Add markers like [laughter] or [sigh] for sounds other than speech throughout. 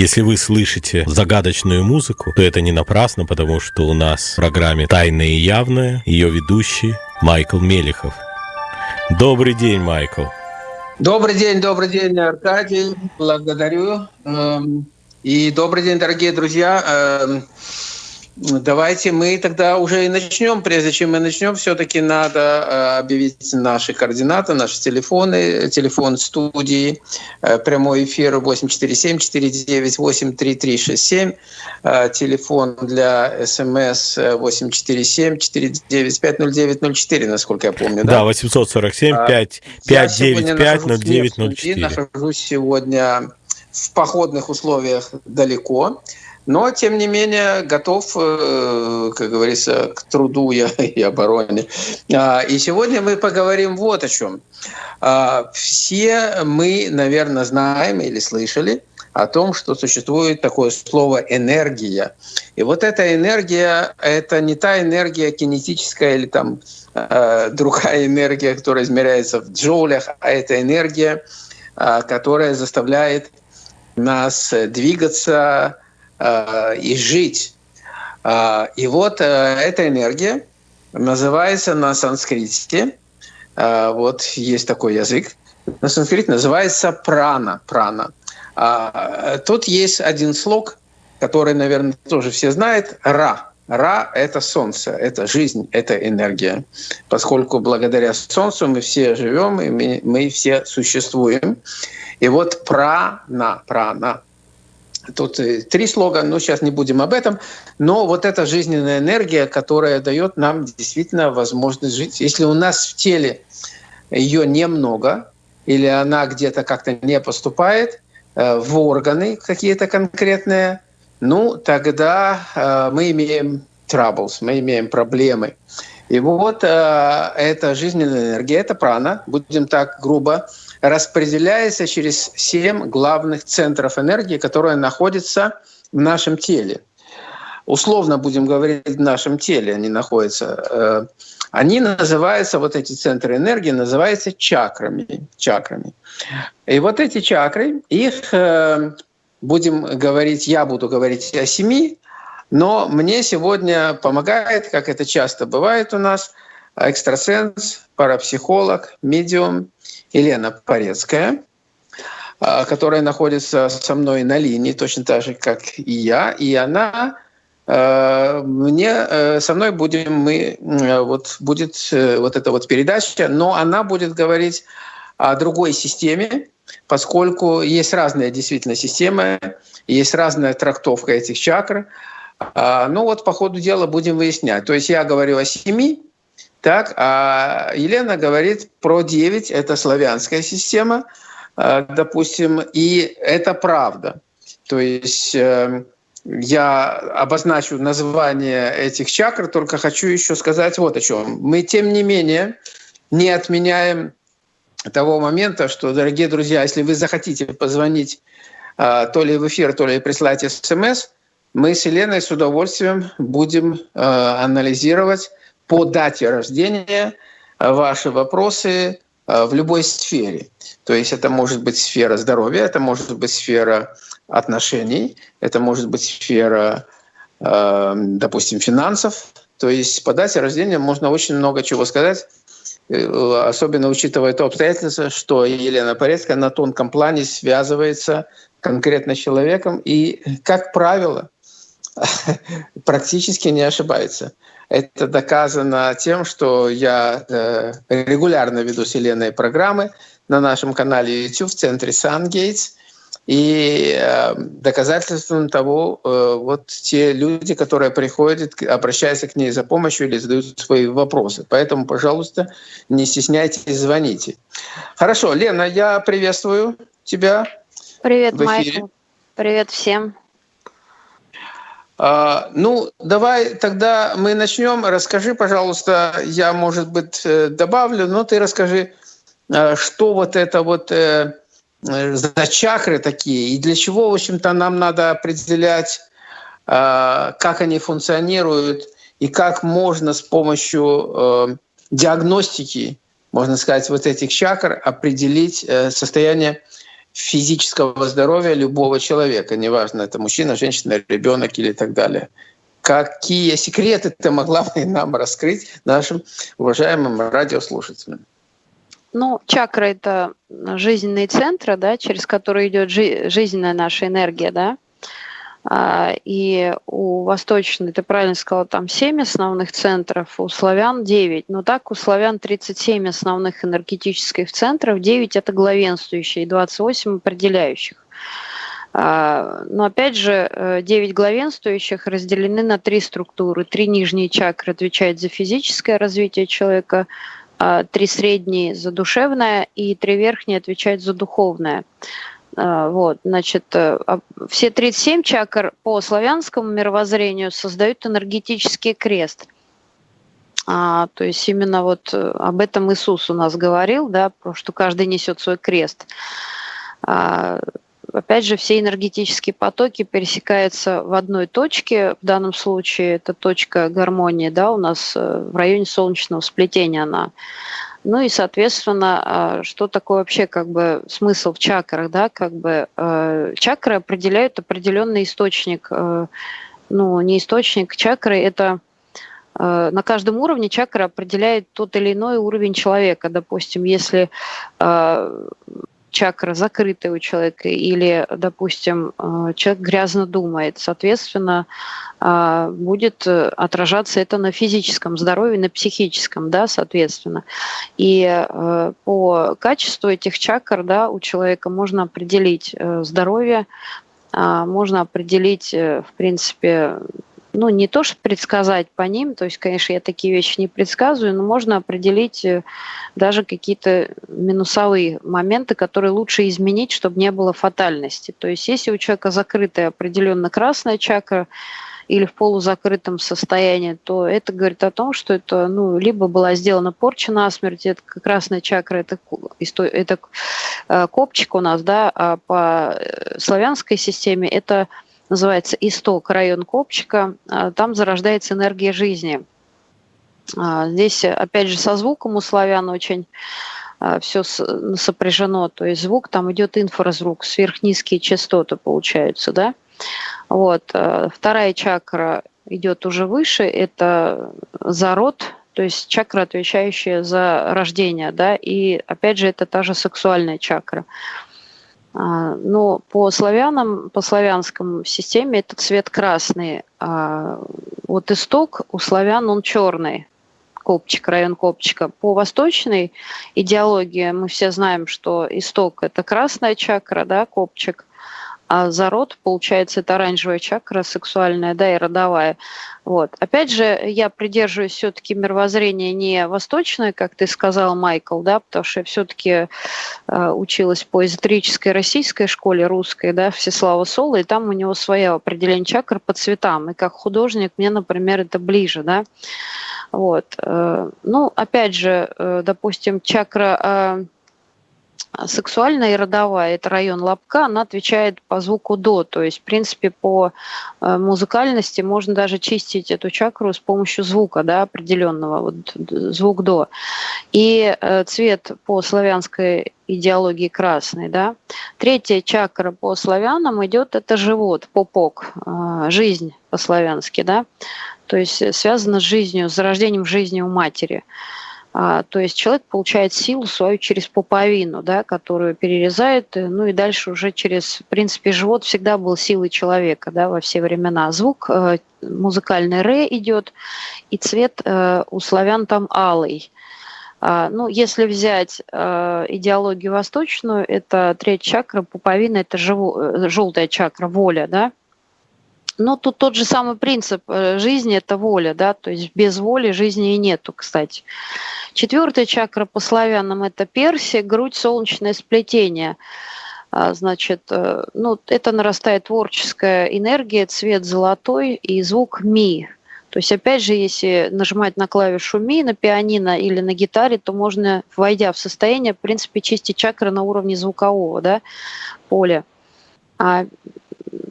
Если вы слышите загадочную музыку, то это не напрасно, потому что у нас в программе «Тайное и явное» ее ведущий Майкл Мелехов. Добрый день, Майкл. Добрый день, добрый день, Аркадий. Благодарю. Эм, и добрый день, дорогие друзья. Эм, Давайте мы тогда уже и начнем. Прежде чем мы начнем, все-таки надо э, объявить наши координаты, наши телефоны. Телефон студии, э, прямой эфир 847-498-3367. Э, телефон для СМС 847-495-0904, насколько я помню. Да, да 847-595-0904. Нахожусь сегодня в походных условиях далеко но, тем не менее, готов, э, как говорится, к труду [laughs] и обороне. А, и сегодня мы поговорим вот о чем. А, все мы, наверное, знаем или слышали о том, что существует такое слово «энергия». И вот эта энергия — это не та энергия кинетическая или там э, другая энергия, которая измеряется в джоулях, а это энергия, э, которая заставляет нас двигаться, Э, и жить. Э, и вот э, эта энергия называется на санскрите, вот есть такой язык, на санскрите называется прана. прана. Тут есть один слог, который, наверное, тоже все знают, ра. Ра — это солнце, это жизнь, это энергия. Поскольку благодаря солнцу мы все живем, и мы, мы все существуем. И вот прана, прана Тут э, три слога, но сейчас не будем об этом. Но вот эта жизненная энергия, которая дает нам действительно возможность жить. Если у нас в теле ее немного, или она где-то как-то не поступает э, в органы какие-то конкретные, ну, тогда э, мы имеем troubles, мы имеем проблемы. И вот эта жизненная энергия, это прана, будем так грубо распределяется через семь главных центров энергии, которые находятся в нашем теле. Условно будем говорить, в нашем теле они находятся. Э, они называются, вот эти центры энергии, называются чакрами. чакрами. И вот эти чакры, их э, будем говорить, я буду говорить о семи, но мне сегодня помогает, как это часто бывает у нас, экстрасенс, парапсихолог, медиум Елена Порецкая, а, которая находится со мной на линии, точно так же, как и я. И она а, мне э, со мной будем мы вот будет э, вот эта вот передача, но она будет говорить о другой системе, поскольку есть разные действительно системы, есть разная трактовка этих чакр. А, ну вот по ходу дела будем выяснять. То есть я говорю о семи, так, а Елена говорит про 9, это славянская система, э, допустим, и это правда. То есть э, я обозначу название этих чакр, только хочу еще сказать вот о чем. Мы, тем не менее, не отменяем того момента, что, дорогие друзья, если вы захотите позвонить э, то ли в эфир, то ли прислать смс, мы с Еленой с удовольствием будем анализировать по дате рождения э, ваши вопросы э, в любой сфере. То есть это может быть сфера здоровья, это может быть сфера отношений, это может быть сфера, э, допустим, финансов. То есть по дате рождения можно очень много чего сказать, особенно учитывая то обстоятельство, что Елена Порецкая на тонком плане связывается конкретно с человеком и, как правило, [laughs] практически не ошибается. Это доказано тем, что я э, регулярно веду вселенные программы на нашем канале YouTube в центре SunGates. И э, доказательством того, э, вот те люди, которые приходят, обращаются к ней за помощью или задают свои вопросы. Поэтому, пожалуйста, не стесняйтесь, звоните. Хорошо, Лена, я приветствую тебя. Привет, Майкл. Привет всем. А, ну, давай тогда мы начнем. Расскажи, пожалуйста, я, может быть, э, добавлю, но ты расскажи, э, что вот это вот э, за чакры такие, и для чего, в общем-то, нам надо определять, как они функционируют, и как можно с помощью диагностики, можно сказать, вот этих чакр определить состояние физического здоровья любого человека, неважно, это мужчина, женщина, ребенок или так далее. Какие секреты ты могла бы нам раскрыть нашим уважаемым радиослушателям? Ну, чакра – это жизненные центры, да, через которые идет жи- жизненная наша энергия, да. А, и у восточной, ты правильно сказала, там 7 основных центров, у славян 9. Но так у славян 37 основных энергетических центров, 9 это главенствующие, 28 определяющих. А, но опять же, 9 э, главенствующих разделены на три структуры. Три нижние чакры отвечают за физическое развитие человека, а, три средние за душевное и три верхние отвечают за духовное. А, вот, значит, э, все 37 чакр по славянскому мировоззрению создают энергетический крест. А, то есть именно вот э, об этом Иисус у нас говорил, да, что каждый несет свой крест. А, опять же, все энергетические потоки пересекаются в одной точке. В данном случае это точка гармонии, да, у нас э, в районе солнечного сплетения она. Ну и, соответственно, а, что такое вообще как бы смысл в чакрах, да, как бы э, чакры определяют определенный источник, э, ну не источник чакры, это на каждом уровне чакра определяет тот или иной уровень человека. Допустим, если чакра закрытая у человека или, допустим, э, человек грязно думает, соответственно, э, будет отражаться это на физическом здоровье, на психическом, да, соответственно. И э, по качеству этих чакр, да, у человека можно определить здоровье, можно определить, в принципе, ну, не то, что предсказать по ним, то есть, конечно, я такие вещи не предсказываю, но можно определить э, даже какие-то минусовые моменты, которые лучше изменить, чтобы не было фатальности. То есть, если у человека закрытая определенно красная чакра, или в полузакрытом состоянии, то это говорит о том, что это ну, либо была сделана порча на смерть, это красная чакра, это, это э, копчик у нас, да, а по э, славянской системе это называется «Исток», район Копчика. А, там зарождается энергия жизни. А, здесь, опять же, со звуком у славян очень а, все сопряжено. То есть звук, там идет инфразвук, сверхнизкие частоты получаются, да. Вот. Вторая чакра идет уже выше, это зарод, то есть чакра, отвечающая за рождение, да, и опять же это та же сексуальная чакра. А, но по славянам, по славянскому системе это цвет красный. А вот исток у славян он черный, копчик, район копчика. По восточной идеологии мы все знаем, что исток – это красная чакра, да, копчик, а зарод, получается, это оранжевая чакра сексуальная, да, и родовая. Вот. Опять же, я придерживаюсь все-таки мировоззрения не восточное, как ты сказал, Майкл, да, потому что я все-таки э, училась по эзотерической российской школе русской, да, Всеслава Соло, и там у него свое определение чакр по цветам. И как художник мне, например, это ближе, да. Вот. Э, ну, опять же, э, допустим, чакра э, сексуальная и родовая, это район лобка, она отвечает по звуку до, то есть, в принципе, по э, музыкальности можно даже чистить эту чакру с помощью звука, да, определенного, вот звук до. И э, цвет по славянской идеологии красный, да. Третья чакра по славянам идет, это живот, попок, э, жизнь по-славянски, да, то есть связано с жизнью, с зарождением жизни у матери. А, то есть человек получает силу свою через пуповину, да, которую перерезает, э, ну и дальше уже через, в принципе, живот всегда был силой человека да, во все времена. Звук э, музыкальный ре идет, и цвет э, у славян там алый. А, ну, если взять э, идеологию восточную, это третья чакра, пуповина, это живо, э, желтая чакра, воля, да, но тут тот же самый принцип э, жизни – это воля, да, то есть без воли жизни и нету, кстати. Четвертая чакра по славянам – это персия, грудь, солнечное сплетение. А, значит, э, ну, это нарастает творческая энергия, цвет золотой и звук ми. То есть, опять же, если нажимать на клавишу ми на пианино или на гитаре, то можно, войдя в состояние, в принципе, чистить чакры на уровне звукового да, поля. А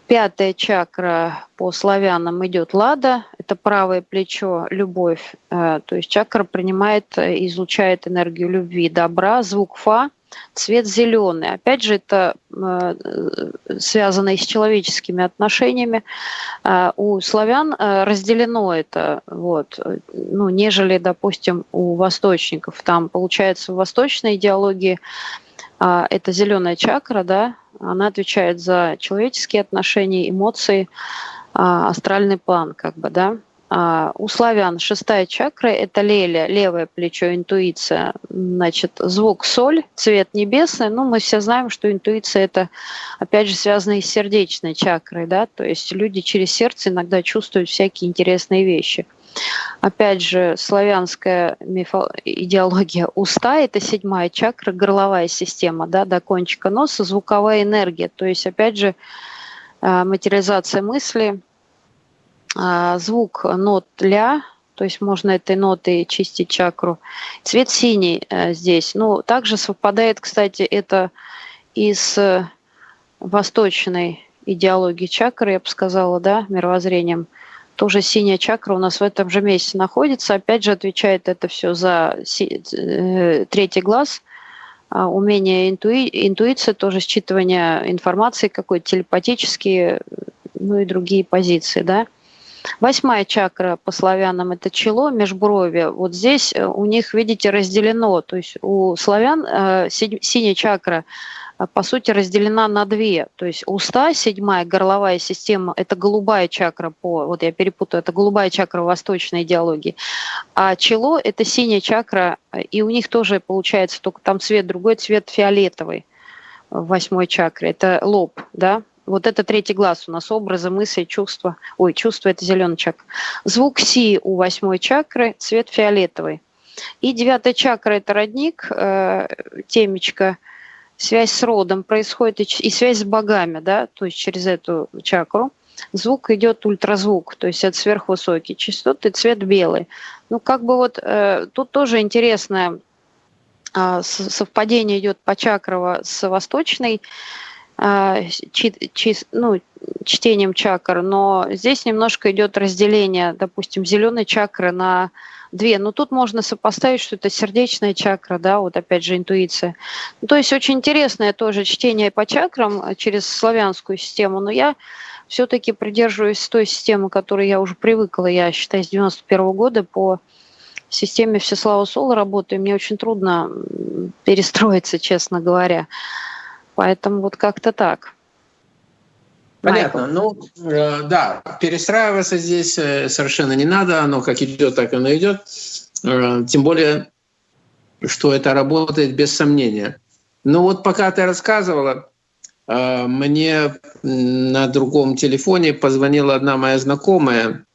Пятая чакра по славянам идет лада, это правое плечо, любовь. Э, то есть чакра принимает, излучает энергию любви, добра, звук фа. цвет зеленый. Опять же, это э, связано и с человеческими отношениями. Э, у славян э, разделено это, вот, ну, нежели, допустим, у восточников. Там, получается, в восточной идеологии это зеленая чакра, да, она отвечает за человеческие отношения, эмоции, астральный план, как бы, да. А, у славян шестая чакра – это леля, левое плечо, интуиция. Значит, звук соль, цвет небесный. Ну, мы все знаем, что интуиция – это, опять же, связано с сердечной чакрой, да, то есть люди через сердце иногда чувствуют всякие интересные вещи. Опять же, славянская мифо... идеология уста – это седьмая чакра, горловая система, да, до кончика носа, звуковая энергия. То есть, опять же, а, материализация мысли – а, звук нот ля, то есть можно этой нотой чистить чакру. Цвет синий э, здесь. Ну, также совпадает, кстати, это и с восточной идеологией чакры, я бы сказала, да, мировоззрением. Тоже синяя чакра у нас в этом же месте находится. Опять же, отвечает это все за э, третий глаз, а, умение интуи... интуиции, тоже считывание информации какой-то телепатические, ну и другие позиции, да. Восьмая чакра по славянам – это чело, межброви. Вот здесь э, у них, видите, разделено. То есть у славян э, синяя чакра э, по сути разделена на две. То есть уста, седьмая горловая система, это голубая чакра по, вот я перепутаю, это голубая чакра восточной идеологии. А чело это синяя чакра, и у них тоже получается только там цвет другой, цвет фиолетовый в восьмой чакре. Это лоб, да, вот это третий глаз у нас образы, мысли, чувства. Ой, чувство – это зеленый чакра. Звук Си у восьмой чакры, цвет фиолетовый. И девятая чакра – это родник, э, темечко, связь с родом происходит и, и связь с богами, да, то есть через эту чакру. Звук идет ультразвук, то есть это сверхвысокий частоты, цвет белый. Ну, как бы вот э, тут тоже интересное э, совпадение идет по чакрово с восточной а, чи, чи, ну, чтением чакр, но здесь немножко идет разделение, допустим, зеленой чакры на две. Но тут можно сопоставить, что это сердечная чакра, да, вот опять же интуиция. Ну, то есть очень интересное тоже чтение по чакрам через славянскую систему, но я все-таки придерживаюсь той системы, которой я уже привыкла, я считаю, с 91 -го года по системе Всеслава Сола работаю. Мне очень трудно перестроиться, честно говоря. Поэтому вот как-то так. Понятно. Майкл. Ну, э, да, перестраиваться здесь э, совершенно не надо. Оно как идет, так оно идет. Э, тем более, что это работает без сомнения. Но вот пока ты рассказывала, э, мне на другом телефоне позвонила одна моя знакомая,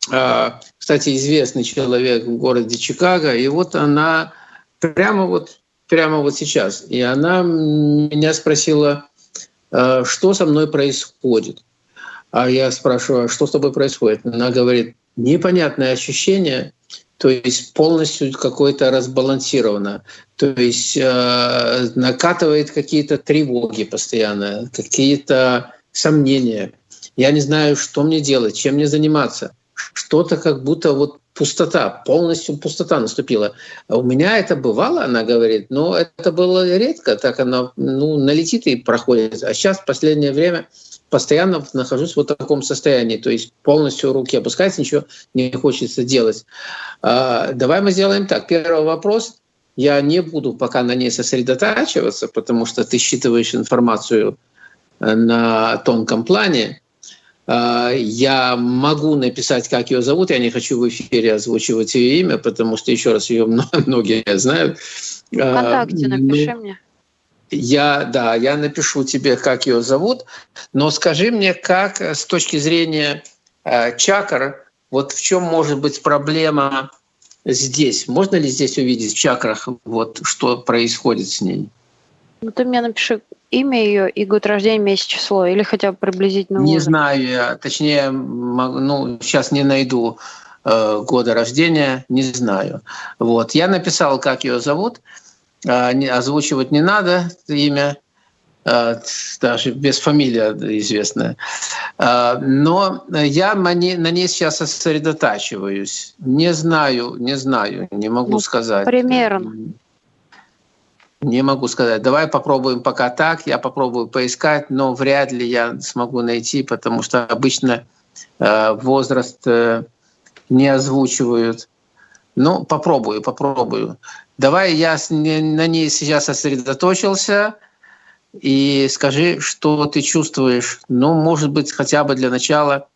кстати, известный человек в городе Чикаго, и вот она прямо вот прямо вот сейчас. И она меня спросила, «А что со мной происходит. А я спрашиваю, «А что с тобой происходит? Она говорит, непонятное ощущение, то есть полностью какое-то разбалансировано, то есть э, накатывает какие-то тревоги постоянно, какие-то сомнения. Я не знаю, что мне делать, чем мне заниматься. Что-то как будто вот пустота, полностью пустота наступила. У меня это бывало, она говорит, но это было редко, так она ну, налетит и проходит. А сейчас в последнее время постоянно нахожусь в вот таком состоянии, то есть полностью руки опускаются, ничего не хочется делать. А, давай мы сделаем так. Первый вопрос. Я не буду пока на ней сосредотачиваться, потому что ты считываешь информацию на тонком плане. А, я могу написать, как ее зовут. Я не хочу в эфире озвучивать ее имя, потому что, еще раз, ее [laughs] многие знают. А, Вконтакте напиши ну, мне. Я, да, я напишу тебе, как ее зовут, но скажи мне, как с точки зрения э, чакр, вот в чем может быть проблема здесь? Можно ли здесь увидеть в чакрах, вот что происходит с ней? Ну, ты мне напиши имя ее и год рождения, месяц, число, или хотя бы приблизительно Не знаю я, точнее, ну, сейчас не найду э, года рождения, не знаю. Вот. Я написал, как ее зовут, э, не, озвучивать не надо имя, э, даже без фамилии известная. Но я на ней сейчас сосредотачиваюсь. Не знаю, не знаю, не могу ну, сказать. Примерно. Не могу сказать. Давай попробуем пока так. Я попробую поискать, но вряд ли я смогу найти, потому что обычно э, возраст э, не озвучивают. Ну, попробую, попробую. Давай я на ней сейчас сосредоточился и скажи, что ты чувствуешь. Ну, может быть, хотя бы для начала,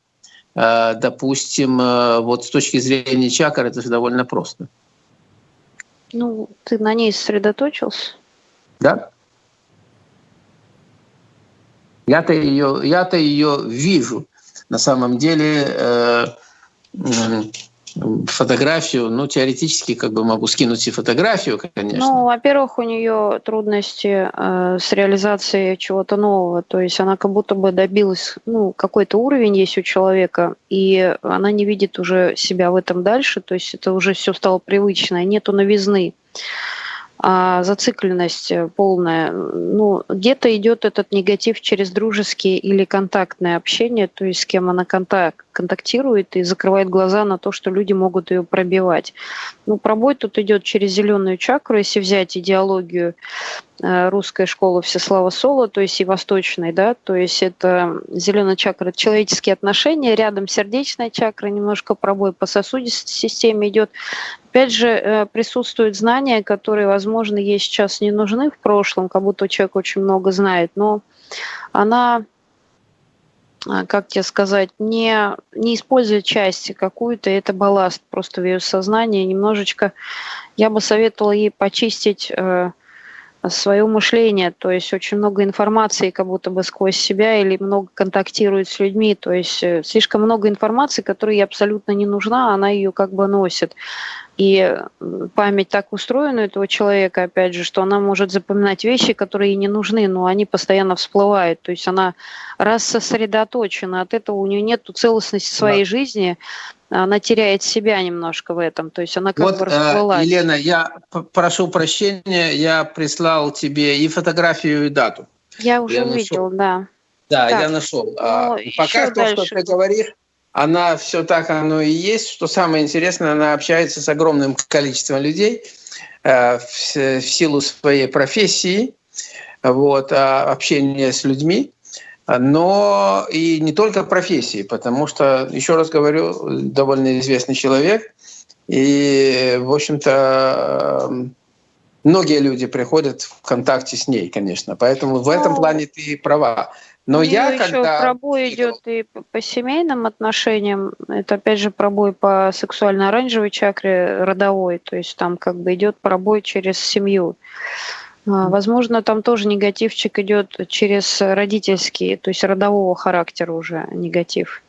э, допустим, вот с точки зрения чакр, это же довольно просто. Ну, ты на ней сосредоточился? Да. Я-то ее, я-то ее вижу. На самом деле э, фотографию, ну, теоретически как бы могу скинуть и фотографию, конечно. Ну, во-первых, у нее трудности э, с реализацией чего-то нового, то есть она как будто бы добилась, ну, какой-то уровень есть у человека, и она не видит уже себя в этом дальше, то есть это уже все стало привычно, нету новизны а зацикленность полная. Ну, где-то идет этот негатив через дружеские или контактное общение, то есть с кем она контакт, контактирует и закрывает глаза на то, что люди могут ее пробивать. Ну, пробой тут идет через зеленую чакру, если взять идеологию э, русской школы Всеслава Соло, то есть и восточной, да, то есть это зеленая чакра, человеческие отношения, рядом сердечная чакра, немножко пробой по сосудистой системе идет, Опять же, э, присутствуют знания, которые, возможно, ей сейчас не нужны в прошлом, как будто человек очень много знает, но она, как тебе сказать, не, не использует часть какую-то, это балласт просто в ее сознании. Немножечко я бы советовала ей почистить э, свое мышление, то есть очень много информации как будто бы сквозь себя или много контактирует с людьми, то есть слишком много информации, которая ей абсолютно не нужна, она ее как бы носит. И память так устроена у этого человека, опять же, что она может запоминать вещи, которые ей не нужны, но они постоянно всплывают. То есть она раз сосредоточена, от этого у нее нет целостности своей да. жизни, она теряет себя немножко в этом. То есть она как вот, бы э, расплылась. Елена, я прошу прощения, я прислал тебе и фотографию, и дату. Я уже я увидел, нашел. да. Да, так, я нашел. А, ну, пока то, дальше. что ты говоришь, она все так оно и есть. Что самое интересное, она общается с огромным количеством людей э, в, в силу своей профессии, вот, а общение с людьми, но и не только профессии, потому что, еще раз говорю, довольно известный человек, и, в общем-то, многие люди приходят в контакте с ней, конечно. Поэтому в этом плане ты права. Но У я еще когда... пробой идет и по семейным отношениям, это опять же пробой по сексуально-оранжевой чакре родовой, то есть там как бы идет пробой через семью. А, возможно, там тоже негативчик идет через родительский, то есть родового характера уже негатив.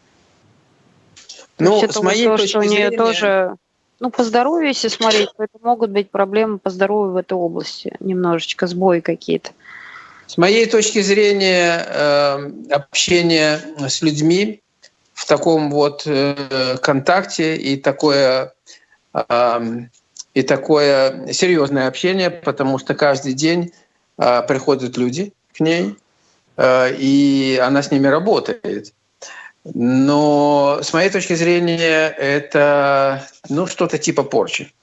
Ну, то с моей то, точки что у нее зрения... тоже, ну, по здоровью, если смотреть, то это могут быть проблемы по здоровью в этой области, немножечко сбои какие-то. С моей точки зрения, э, общение с людьми в таком вот э, контакте и такое, эм, и такое серьезное общение, потому что каждый день э, приходят люди к ней, и она с ними работает. Но с моей точки зрения это ну, что-то типа порчи.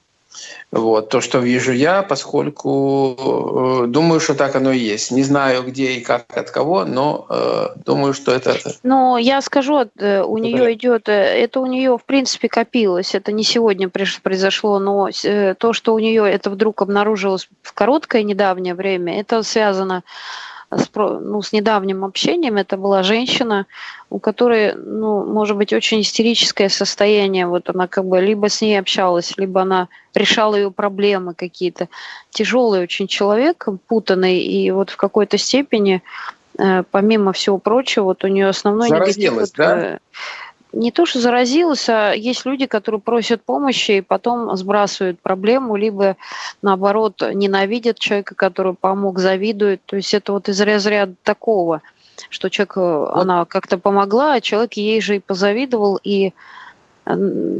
Вот, то, что вижу я, поскольку э, думаю, что так оно и есть. Не знаю, где и как от кого, но э, думаю, что это... Ну, я скажу, э, у нее идет, э, это у нее в принципе копилось, это не сегодня произошло, но то, что у нее это вдруг обнаружилось в короткое недавнее время, это связано с, ну, с недавним общением. Это была женщина, у которой, ну, может быть, очень истерическое состояние. Вот она как бы либо с ней общалась, либо она решала ее проблемы какие-то. Тяжелый очень человек, путанный, и вот в какой-то степени, э, помимо всего прочего, вот у нее основной негатив... да? Не то, что заразилась, а есть люди, которые просят помощи и потом сбрасывают проблему, либо наоборот ненавидят человека, который помог, завидуют. То есть это вот из разряда такого, что человек, э, вот. она как-то помогла, а человек ей же и позавидовал, и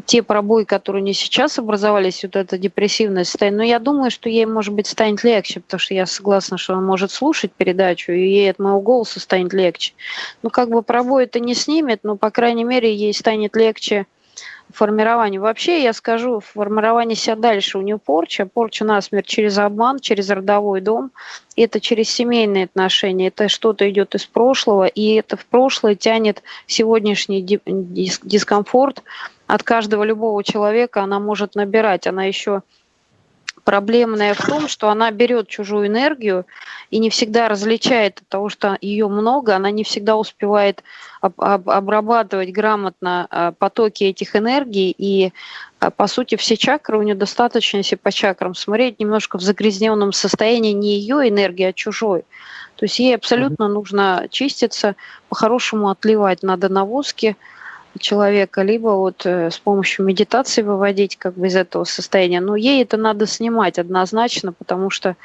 те пробои, которые не сейчас образовались, вот это депрессивное состояние, но я думаю, что ей, может быть, станет легче, потому что я согласна, что она может слушать передачу, и ей от моего голоса станет легче. Ну, как бы пробой это не снимет, но, по крайней мере, ей станет легче формировании. Вообще, я скажу, формирование себя дальше у нее порча, порча насмерть через обман, через родовой дом, это через семейные отношения, это что-то идет из прошлого, и это в прошлое тянет сегодняшний дискомфорт. От каждого любого человека, она может набирать, она еще проблемная в том, что она берет чужую энергию и не всегда различает от того, что ее много, она не всегда успевает об, об, обрабатывать грамотно а, потоки этих энергий, и а, по сути все чакры у нее достаточно, если по чакрам смотреть, немножко в загрязненном состоянии не ее энергии, а чужой. То есть ей абсолютно mm-hmm. нужно чиститься, по-хорошему отливать надо на воске, человека, либо вот э, с помощью медитации выводить как бы из этого состояния. Но ей это надо снимать однозначно, потому что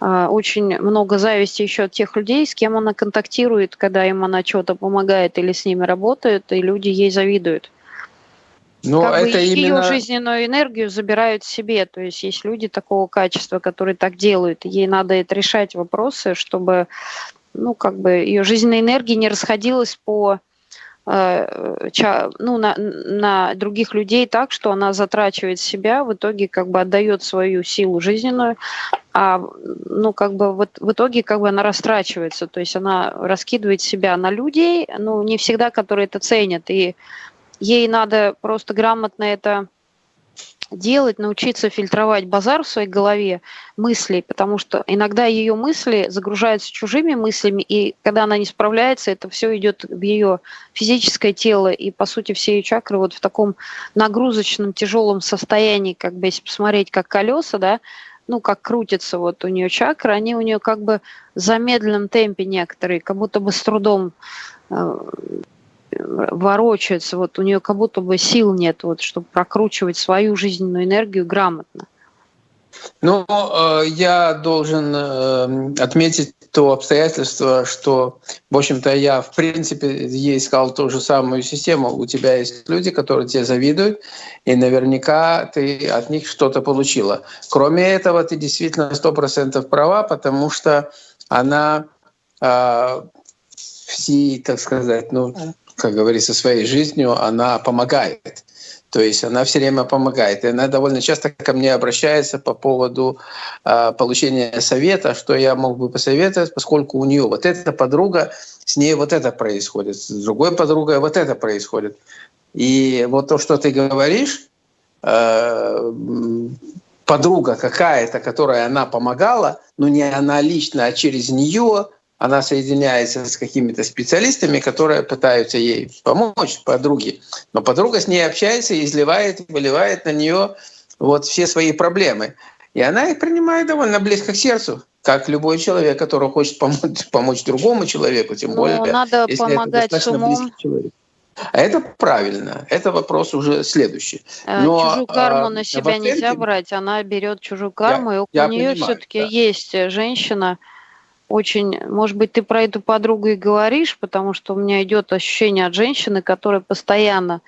э, очень много зависти еще от тех людей, с кем она контактирует, когда им она что-то помогает или с ними работает, и люди ей завидуют. Но как это бы именно... ее жизненную энергию забирают себе. То есть есть люди такого качества, которые так делают. Ей надо это решать вопросы, чтобы ну, как бы ее жизненная энергия не расходилась по ну, на, на других людей так, что она затрачивает себя, в итоге как бы отдает свою силу жизненную, а ну как бы вот в итоге как бы она растрачивается, то есть она раскидывает себя на людей, ну не всегда, которые это ценят, и ей надо просто грамотно это делать, научиться фильтровать базар в своей голове мыслей, потому что иногда ее мысли загружаются чужими мыслями, и когда она не справляется, это все идет в ее физическое тело, и по сути все ее чакры вот в таком нагрузочном тяжелом состоянии, как бы если посмотреть как колеса, да, ну, как крутится вот у нее чакры, они у нее как бы в замедленном темпе некоторые, как будто бы с трудом э, ворочается, вот у нее как будто бы сил нет, вот, чтобы прокручивать свою жизненную энергию грамотно. Ну, э, я должен э, отметить то обстоятельство, что, в общем-то, я, в принципе, ей сказал ту же самую систему. У тебя есть люди, которые тебе завидуют, и наверняка ты от них что-то получила. Кроме этого, ты действительно сто процентов права, потому что она э, все, так сказать, ну, как говорится, своей жизнью, она помогает. То есть она все время помогает. И она довольно часто ко мне обращается по поводу э, получения совета, что я мог бы посоветовать, поскольку у нее вот эта подруга, с ней вот это происходит, с другой подругой вот это происходит. И вот то, что ты говоришь, э, подруга какая-то, которая она помогала, но не она лично, а через нее она соединяется с какими-то специалистами, которые пытаются ей помочь, подруге. Но подруга с ней общается и изливает, выливает на нее вот все свои проблемы. И она их принимает довольно близко к сердцу, как любой человек, который хочет помочь, [laughs] помочь другому человеку, тем Но более, надо если помогать это достаточно с умом. близкий человек. А это правильно, это вопрос уже следующий. Э, Но, чужую карму а, на себя оценке... нельзя брать, она берет чужую карму, я, и у нее все-таки да. есть женщина, очень, может быть, ты про эту подругу и говоришь, потому что у меня идет ощущение от женщины, которая постоянно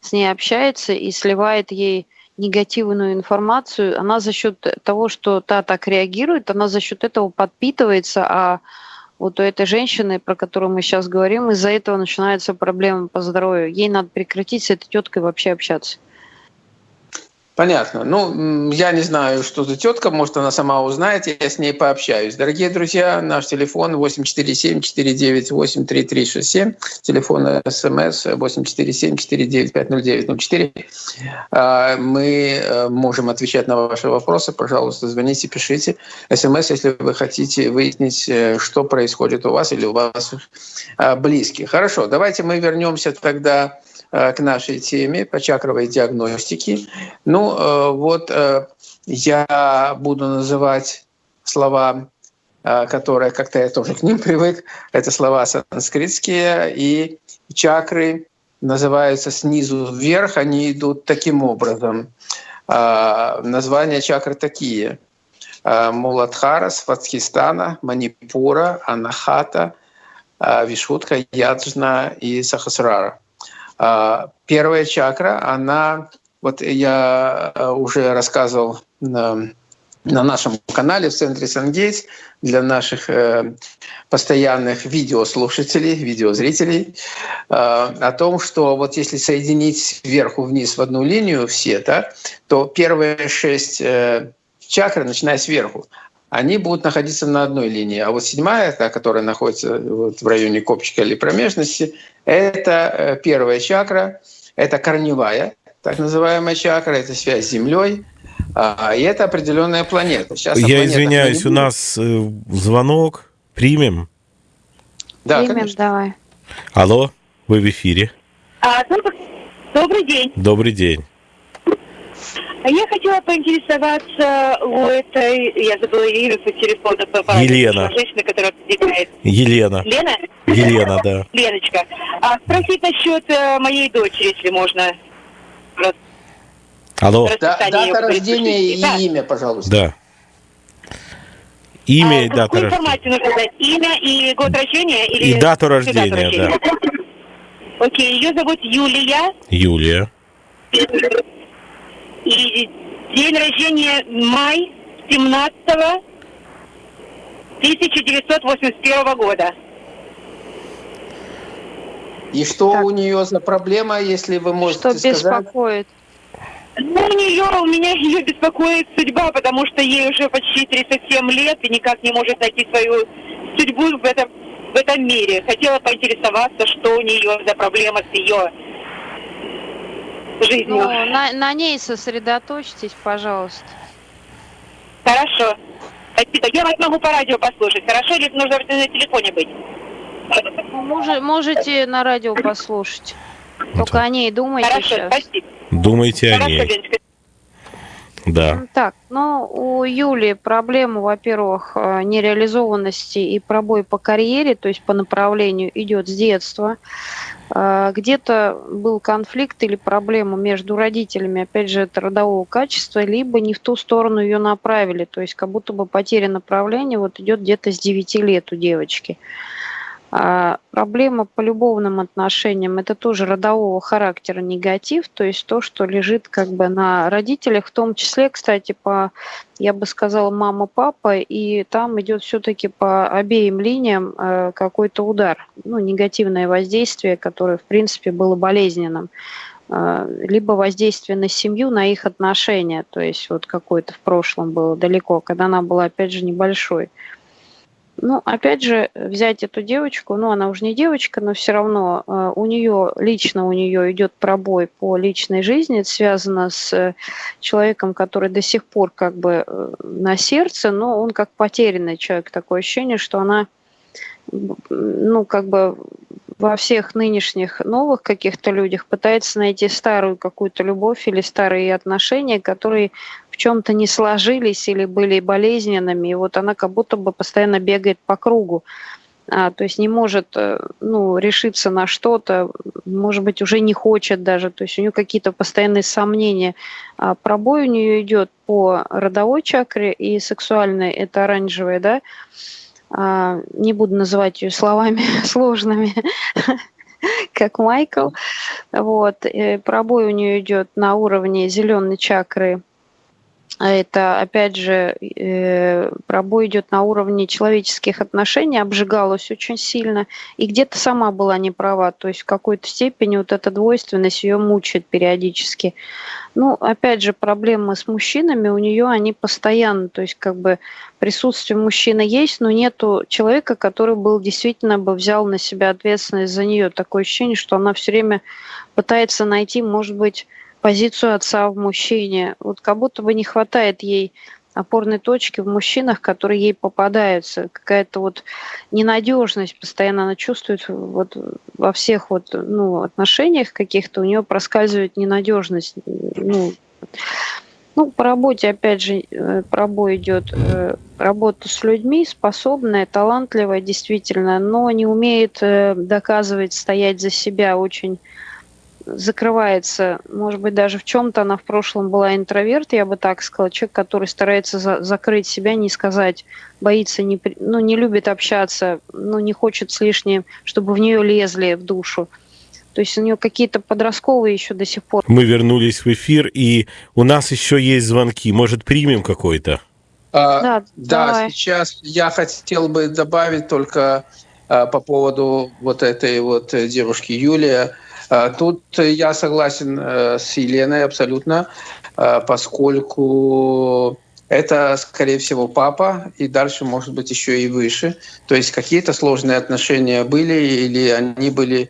с ней общается и сливает ей негативную информацию, она за счет того, что та так реагирует, она за счет этого подпитывается, а вот у этой женщины, про которую мы сейчас говорим, из-за этого начинаются проблемы по здоровью. Ей надо прекратить с этой теткой вообще общаться. Понятно. Ну, я не знаю, что за тетка, может, она сама узнает, я с ней пообщаюсь. Дорогие друзья, наш телефон 847-498-3367, телефон СМС 847-495-0904. А, мы э, можем отвечать на ваши вопросы. Пожалуйста, звоните, пишите. СМС, если вы хотите выяснить, э, что происходит у вас или у вас а, близких. Хорошо, давайте мы вернемся тогда к нашей теме по чакровой диагностике. Ну э, вот э, я буду называть слова, которые как-то я тоже к ним привык. Это слова санскритские, и чакры называются снизу вверх, они идут таким образом. Названия чакр такие. Муладхара, Сватхистана, Манипура, Анахата, Вишутка, Яджна и Сахасрара. А, первая чакра, она, вот я э, уже рассказывал на нашем канале в центре Сангейтс для наших э, постоянных видеослушателей, видеозрителей э, о том, что вот если соединить вверху вниз в одну линию все, да, то первые шесть э, чакры, начиная сверху, они будут находиться на одной линии. А вот седьмая, та, которая находится вот в районе копчика или промежности, это э, первая чакра, это корневая, так называемая чакра, это связь с Землей, а, и это определенная планета. Сейчас Я извиняюсь, у нас э, звонок. Примем? Да, Примем, конечно. давай. Алло, вы в эфире. А, добрый, добрый день. Добрый день. Я хотела поинтересоваться у этой, я забыла имя по телефону, по Елена. Женщина, которая отвлекает. Елена. Лена? Елена, да. [laughs] Леночка. А спросить насчет э, моей дочери, если можно. Алло. Да, дата рождения и да. имя, пожалуйста. Да. Имя а, и дата рождения. информацию нужно дать? Имя и год рождения? Или и дату рождения, дату рождения? да. Окей, ее зовут Юлия. Юлия. И день рождения май 17 1981 года. И что так. у нее за проблема, если вы можете что сказать? Что беспокоит? Ну, у нее, у меня [laughs] ее беспокоит судьба, потому что ей уже почти 37 лет и никак не может найти свою судьбу в этом, в этом мире. Хотела поинтересоваться, что у нее за проблема с ее жизнью. Ну, на, на ней сосредоточьтесь, пожалуйста. Хорошо. Спасибо. Я вас могу по радио послушать. Хорошо, или нужно на телефоне быть? Может, можете на радио послушать. Только о ней думайте Хорошо, сейчас. Спасибо. Думайте о ней. Да. Так, ну, у Юли проблема, во-первых, э, нереализованности и пробой по карьере, то есть по направлению идет с детства. Э, где-то был конфликт или проблема между родителями, опять же, это родового качества, либо не в ту сторону ее направили, то есть как будто бы потеря направления вот идет где-то с 9 лет у девочки. А проблема по любовным отношениям – это тоже родового характера негатив, то есть то, что лежит как бы на родителях, в том числе, кстати, по, я бы сказала, мама, папа, и там идет все-таки по обеим линиям э, какой-то удар, ну, негативное воздействие, которое, в принципе, было болезненным э, либо воздействие на семью, на их отношения, то есть вот какое-то в прошлом было далеко, когда она была, опять же, небольшой. Ну, опять же, взять эту девочку, ну, она уже не девочка, но все равно э, у нее, лично у нее идет пробой по личной жизни, это связано с э, человеком, который до сих пор как бы э, на сердце, но он как потерянный человек, такое ощущение, что она, ну, как бы во всех нынешних новых каких-то людях пытается найти старую какую-то любовь или старые отношения, которые в чем-то не сложились или были болезненными. И вот она как будто бы постоянно бегает по кругу. А, то есть не может э, ну, решиться на что-то, может быть, уже не хочет даже, то есть у нее какие-то постоянные сомнения. А пробой у нее идет по родовой чакре и сексуальной, это оранжевая, да, не буду называть ее словами [laughs] сложными, [laughs] как Майкл. Вот. Э, пробой у нее идет на уровне зеленой чакры а это, опять же, э, пробой идет на уровне человеческих отношений, обжигалась очень сильно, и где-то сама была не права, то есть в какой-то степени вот эта двойственность ее мучает периодически. Ну, опять же, проблемы с мужчинами у нее, они постоянно, то есть как бы присутствие мужчины есть, но нету человека, который был действительно бы взял на себя ответственность за нее. Такое ощущение, что она все время пытается найти, может быть, позицию отца в мужчине. Вот как будто бы не хватает ей опорной точки в мужчинах, которые ей попадаются. Какая-то вот ненадежность постоянно она чувствует вот во всех вот ну, отношениях каких-то у нее проскальзывает ненадежность. Ну, ну, по работе, опять же, э, пробой идет э, работа с людьми, способная, талантливая, действительно, но не умеет э, доказывать, стоять за себя очень закрывается, может быть, даже в чем-то она в прошлом была интроверт, я бы так сказала, человек, который старается за закрыть себя, не сказать, боится, не, ну, не любит общаться, ну, не хочет с лишним, чтобы в нее лезли в душу. То есть у нее какие-то подростковые еще до сих пор. Мы вернулись в эфир, и у нас еще есть звонки. Может, примем какой-то? А, да, да сейчас я хотел бы добавить только а, по поводу вот этой вот девушки Юлия. А, тут я согласен а, с Еленой абсолютно, а, поскольку это, скорее всего, папа, и дальше, может быть, еще и выше. То есть какие-то сложные отношения были, или они были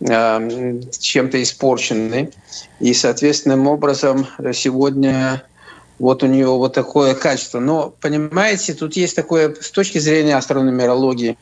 э, чем-то испорчены. И, соответственным образом, сегодня вот у нее вот такое качество. Но, понимаете, тут есть такое, с точки зрения астрономерологии,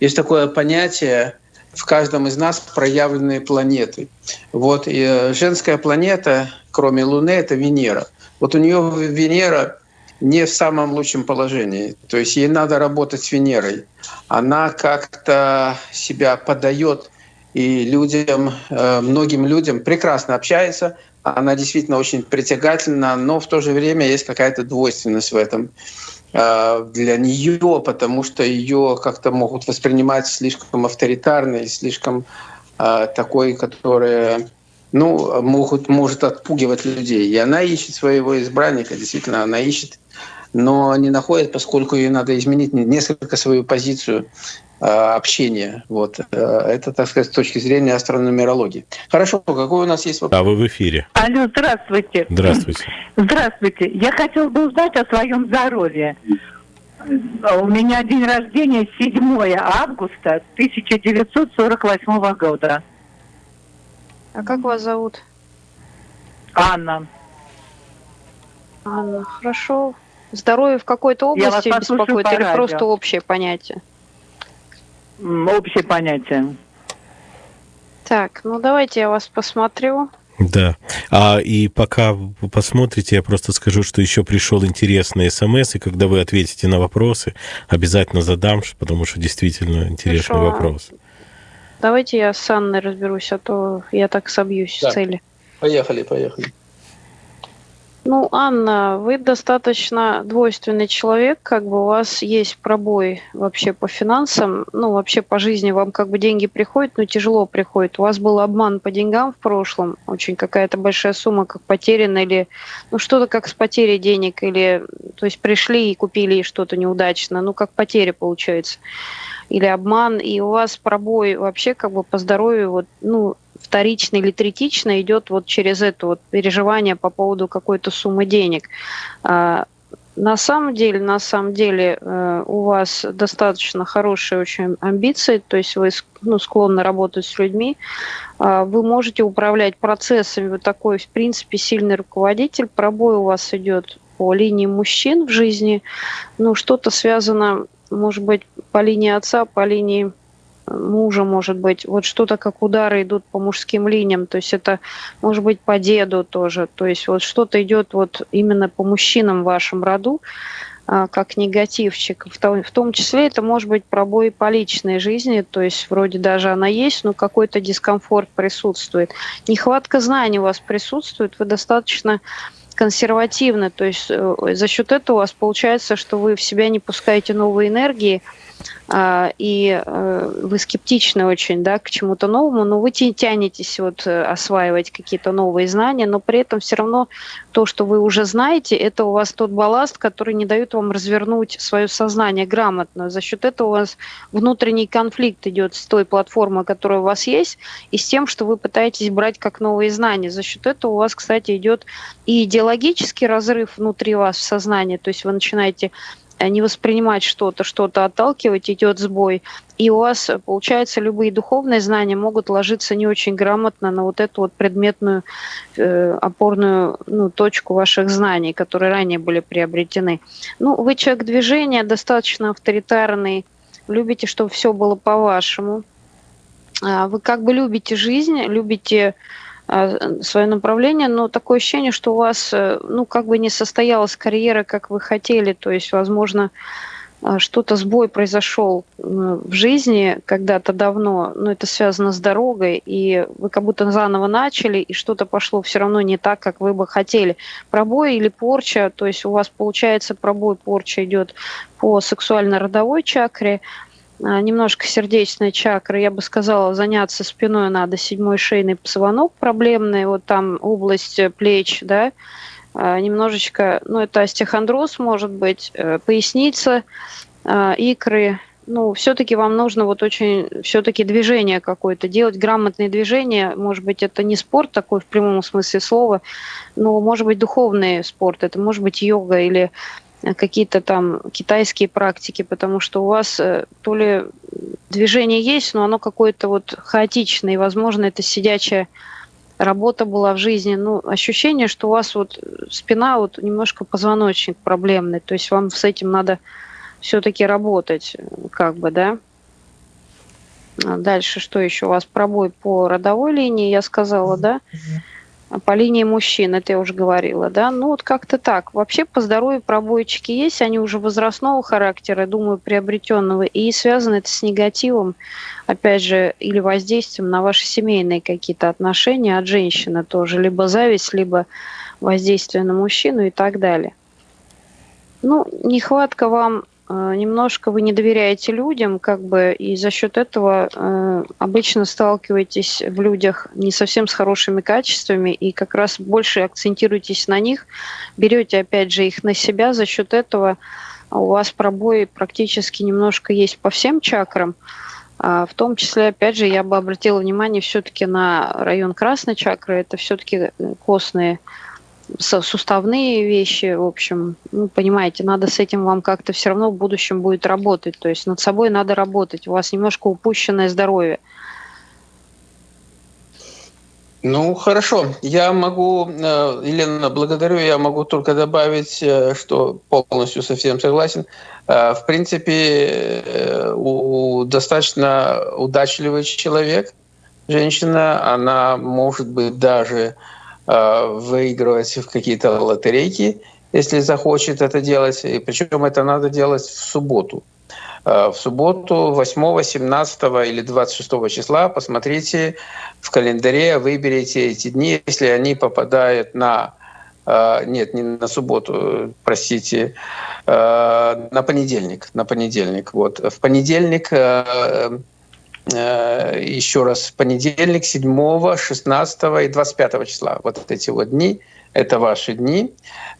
есть такое понятие, в каждом из нас проявленные планеты. Вот и э, женская планета, кроме Луны, это Венера. Вот у нее Венера не в самом лучшем положении. То есть ей надо работать с Венерой. Она как-то себя подает и людям, э, многим людям прекрасно общается. Она действительно очень притягательна, но в то же время есть какая-то двойственность в этом для нее, потому что ее как-то могут воспринимать слишком авторитарной, слишком э, такой, которая ну, могут, может отпугивать людей. И она ищет своего избранника, действительно, она ищет но не находит, поскольку ей надо изменить несколько свою позицию э, общения. Вот. Э, это, так сказать, с точки зрения астрономерологии. Хорошо, какой у нас есть вопрос? А вы в эфире. Алло, здравствуйте. Здравствуйте. [laughs] Здравствуйте. Я хотел бы узнать о своем здоровье. У меня день рождения 7 августа 1948 года. А как вас зовут? Анна. Анна, хорошо. Здоровье в какой-то области беспокоит или просто общее понятие? Общее понятие. Так, ну давайте я вас посмотрю. Да. А и пока вы посмотрите, я просто скажу, что еще пришел интересный смс, и когда вы ответите на вопросы, обязательно задам, потому что действительно интересный Хорошо. вопрос. Давайте я с Анной разберусь, а то я так собьюсь да. с цели. Поехали, поехали. Ну, Анна, вы достаточно двойственный человек, как бы у вас есть пробой вообще по финансам, ну, вообще по жизни вам как бы деньги приходят, но тяжело приходят. У вас был обман по деньгам в прошлом, очень какая-то большая сумма как потеряна, или ну, что-то как с потерей денег, или, то есть пришли и купили что-то неудачно, ну, как потеря получается, или обман, и у вас пробой вообще как бы по здоровью, вот, ну, вторично или третично идет вот через это вот переживание по поводу какой-то суммы денег. А, на самом деле, на самом деле э, у вас достаточно хорошие очень амбиции, то есть вы ну, склонны работать с людьми, а, вы можете управлять процессами, вы такой, в принципе, сильный руководитель, пробой у вас идет по линии мужчин в жизни, ну, что-то связано, может быть, по линии отца, по линии мужа, может быть, вот что-то как удары идут по мужским линиям, то есть это может быть по деду тоже, то есть вот что-то идет вот именно по мужчинам в вашем роду, а, как негативчик. В том, в том числе это может быть пробой по личной жизни, то есть вроде даже она есть, но какой-то дискомфорт присутствует. Нехватка знаний у вас присутствует, вы достаточно консервативны, то есть э, за счет этого у вас получается, что вы в себя не пускаете новые энергии, и э, вы скептичны очень да, к чему-то новому, но вы тянетесь вот э, осваивать какие-то новые знания, но при этом все равно то, что вы уже знаете, это у вас тот балласт, который не дает вам развернуть свое сознание грамотно. За счет этого у вас внутренний конфликт идет с той платформой, которая у вас есть, и с тем, что вы пытаетесь брать как новые знания. За счет этого у вас, кстати, идет и идеологический разрыв внутри вас в сознании, то есть вы начинаете не воспринимать что-то, что-то отталкивать, идет сбой. И у вас, получается, любые духовные знания могут ложиться не очень грамотно на вот эту вот предметную э, опорную ну, точку ваших знаний, которые ранее были приобретены. Ну, вы человек движения, достаточно авторитарный, любите, чтобы все было по-вашему. А, вы как бы любите жизнь, любите свое направление, но такое ощущение, что у вас, э, ну, как бы не состоялась карьера, как вы хотели, то есть, возможно, а, что-то сбой произошел в жизни когда-то давно, но это связано с дорогой, и вы как будто заново начали, и что-то пошло все равно не так, как вы бы хотели. Пробой или порча, то есть у вас получается пробой, порча идет по сексуально-родовой чакре, а, немножко сердечная чакра, я бы сказала, заняться спиной надо, седьмой шейный позвонок проблемный, вот там область плеч, да, э, немножечко, ну, это остеохондроз, может быть, э, поясница, э, икры, ну, все-таки вам нужно вот очень, все-таки движение какое-то делать, грамотные движения. Может быть, это не спорт такой в прямом смысле слова, но может быть духовный спорт, это может быть йога или какие-то там китайские практики, потому что у вас э, то ли движение есть, но оно какое-то вот хаотичное, и, возможно, это сидячая работа была в жизни. Ну, ощущение, что у вас вот спина, вот немножко позвоночник проблемный, то есть вам с этим надо все-таки работать, как бы, да. А дальше что еще у вас? Пробой по родовой линии, я сказала, да? По линии мужчин, это я уже говорила, да? Ну вот как-то так. Вообще по здоровью пробойчики есть, они уже возрастного характера, думаю, приобретенного, и связано это с негативом, опять же, или воздействием на ваши семейные какие-то отношения от женщины тоже, либо зависть, либо воздействие на мужчину и так далее. Ну, нехватка вам немножко вы не доверяете людям, как бы, и за счет этого э, обычно сталкиваетесь в людях не совсем с хорошими качествами, и как раз больше акцентируетесь на них, берете, опять же, их на себя, за счет этого у вас пробои практически немножко есть по всем чакрам, а в том числе, опять же, я бы обратила внимание все-таки на район красной чакры, это все-таки костные суставные вещи, в общем, ну, понимаете, надо с этим вам как-то все равно в будущем будет работать, то есть над собой надо работать, у вас немножко упущенное здоровье. Ну, хорошо. Я могу, э, Елена, благодарю, я могу только добавить, э, что полностью совсем согласен. Э, в принципе, у достаточно удачливый человек, женщина, она может быть даже выигрывать в какие-то лотерейки, если захочет это делать. И причем это надо делать в субботу. Э, в субботу 8, 17 или 26 числа посмотрите в календаре, выберите эти дни, если они попадают на э, нет, не на субботу, простите, на понедельник, на понедельник. Вот в понедельник Э, еще раз, понедельник, 7, 16 и 25 числа. Вот эти вот дни, это ваши дни.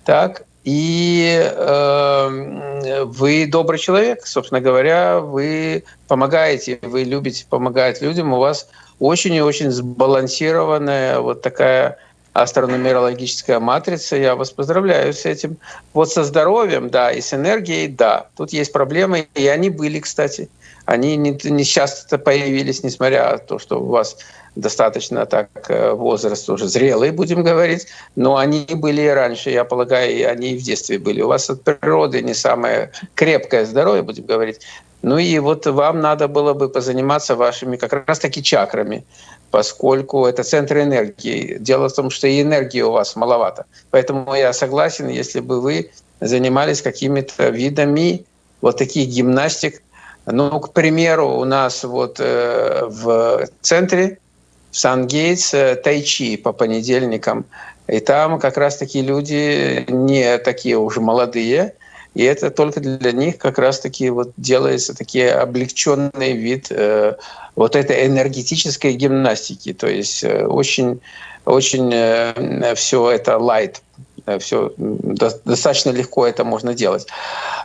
Так, и э, вы добрый человек, собственно говоря, вы помогаете, вы любите помогать людям, у вас очень и очень сбалансированная вот такая астрономерологическая матрица. Я вас поздравляю с этим. Вот со здоровьем, да, и с энергией, да. Тут есть проблемы, и они были, кстати они не, не часто появились, несмотря на то, что у вас достаточно так э, возраст уже зрелый, будем говорить, но они были и раньше, я полагаю, и они и в детстве были. У вас от природы не самое крепкое здоровье, будем говорить. Ну и вот вам надо было бы позаниматься вашими как раз-таки чакрами, поскольку это центр энергии. Дело в том, что и энергии у вас маловато. Поэтому я согласен, если бы вы занимались какими-то видами вот таких гимнастик, ну, к примеру, у нас вот э, в центре, в Сан-Гейтс, э, тайчи по понедельникам. И там как раз-таки люди не такие уже молодые, и это только для них как раз-таки вот делается такие облегченный вид э, вот этой энергетической гимнастики. То есть э, очень, очень э, все это light все достаточно легко это можно делать.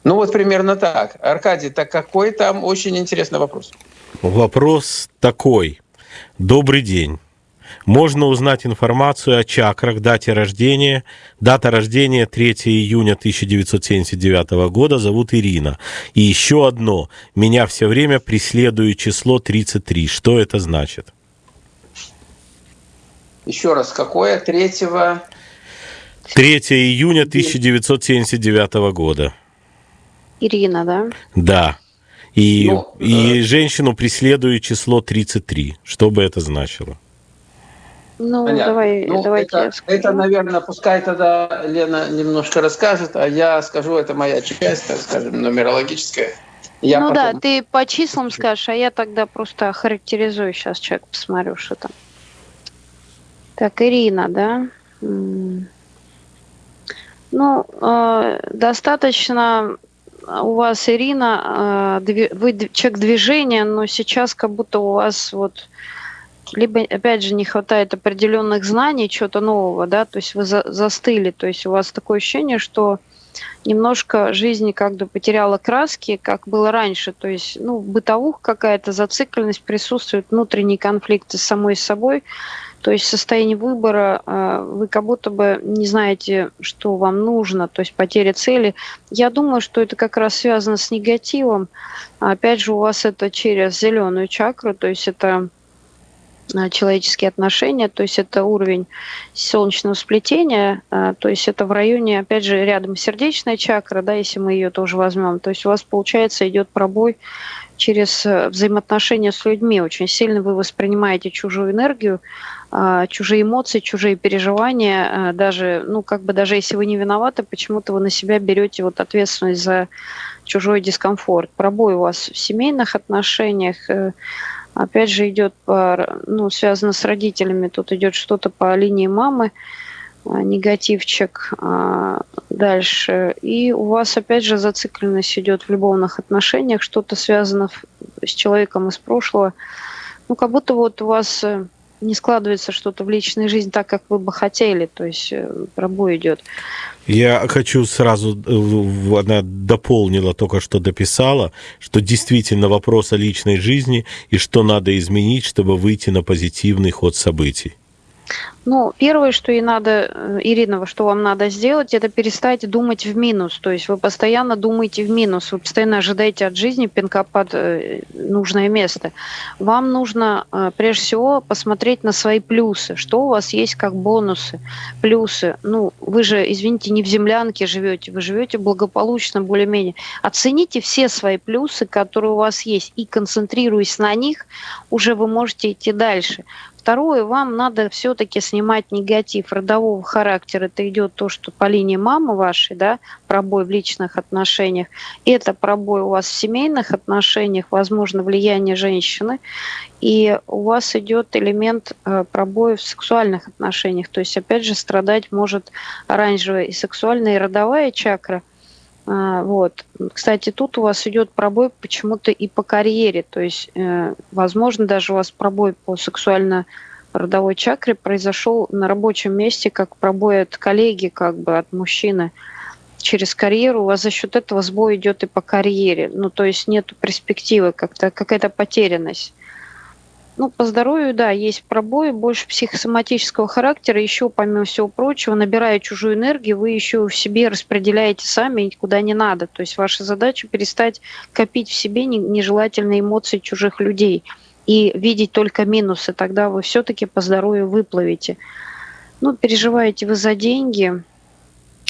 Ну вот примерно так. Аркадий, так какой там очень интересный вопрос? Вопрос такой. Добрый день. Можно узнать информацию о чакрах, дате рождения. Дата рождения 3 июня 1979 года. Зовут Ирина. И еще одно. Меня все время преследует число 33. Что это значит? Еще раз, какое? 3 3 июня 1979 года. Ирина, да? Да. И, ну, и э... женщину преследует число 33. Что бы это значило? Ну, Понятно. давай, ну, давайте это, это, наверное, пускай тогда Лена немножко расскажет, а я скажу, это моя часть, так скажем, нумерологическая. Я ну потом... да, ты по числам скажешь, а я тогда просто характеризую сейчас человек, посмотрю, что там. Так, Ирина, да? Ну, э, достаточно у вас, Ирина, э, вы человек движения, но сейчас как будто у вас вот либо, опять же, не хватает определенных знаний, чего-то нового, да, то есть вы за, застыли, то есть у вас такое ощущение, что немножко жизни как бы потеряла краски, как было раньше. То есть, ну, бытовуха какая-то, зацикленность присутствует, внутренние конфликты с самой собой. То есть состояние выбора, а, вы как будто бы не знаете, что вам нужно, то есть потеря цели. Я думаю, что это как раз связано с негативом. Опять же, у вас это через зеленую чакру, то есть это а, человеческие отношения, то есть это уровень солнечного сплетения, а, то есть это в районе, опять же, рядом сердечная чакра, да, если мы ее тоже возьмем, то есть у вас, получается, идет пробой через э, взаимоотношения с людьми. Очень сильно вы воспринимаете чужую энергию, чужие эмоции, чужие переживания, даже, ну, как бы даже если вы не виноваты, почему-то вы на себя берете вот ответственность за чужой дискомфорт. Пробой у вас в семейных отношениях, э, Опять же идет по, ну, связано с родителями, тут идет что-то по линии мамы, а, негативчик а, дальше. И у вас опять же зацикленность идет в любовных отношениях, что-то связано с человеком из прошлого. Ну, как будто вот у вас э, не складывается что-то в личной жизни так, как вы бы хотели, то есть э, пробой идет. Я хочу сразу, э, она дополнила, только что дописала, что действительно вопрос о личной жизни и что надо изменить, чтобы выйти на позитивный ход событий. Ну, первое, что и надо, э, Ирина, что вам надо сделать, это перестать думать в минус. То есть вы постоянно думаете в минус, вы постоянно ожидаете от жизни пинка под э, нужное место. Вам нужно э, прежде всего посмотреть на свои плюсы, что у вас есть как бонусы, плюсы. Ну, вы же, извините, не в землянке живете, вы живете благополучно более-менее. Оцените все свои плюсы, которые у вас есть, и концентрируясь на них, уже вы можете идти дальше. Второе, вам надо все-таки снимать негатив родового характера. Это идет то, что по линии мамы вашей, да, пробой в личных отношениях. Это пробой у вас в семейных отношениях, возможно, влияние женщины. И у вас идет элемент э, пробоя в сексуальных отношениях. То есть, опять же, страдать может оранжевая и сексуальная, и родовая чакра – вот. Кстати, тут у вас идет пробой почему-то и по карьере. То есть, э, возможно, даже у вас пробой по сексуально-родовой чакре произошел на рабочем месте, как пробой от коллеги, как бы от мужчины через карьеру, у вас за счет этого сбой идет и по карьере. Ну, то есть нет перспективы, как-то какая-то потерянность. Ну, по здоровью, да, есть пробои, больше психосоматического характера. Еще, помимо всего прочего, набирая чужую энергию, вы еще в себе распределяете сами куда не надо. То есть ваша задача перестать копить в себе нежелательные эмоции чужих людей и видеть только минусы. Тогда вы все-таки по здоровью выплывете. Ну, переживаете вы за деньги,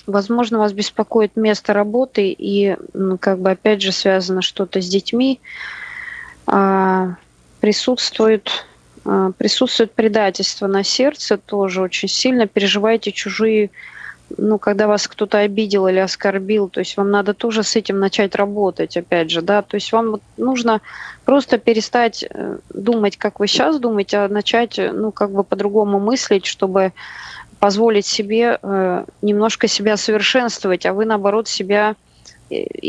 возможно, вас беспокоит место работы и, ну, как бы, опять же, связано что-то с детьми. А, присутствует, а, присутствует предательство на сердце тоже очень сильно. Переживаете чужие, ну, когда вас кто-то обидел или оскорбил, то есть вам надо тоже с этим начать работать, опять же, да, то есть вам нужно просто перестать э, думать, как вы сейчас думаете, а начать, ну, как бы по-другому мыслить, чтобы позволить себе э, немножко себя совершенствовать, а вы, наоборот, себя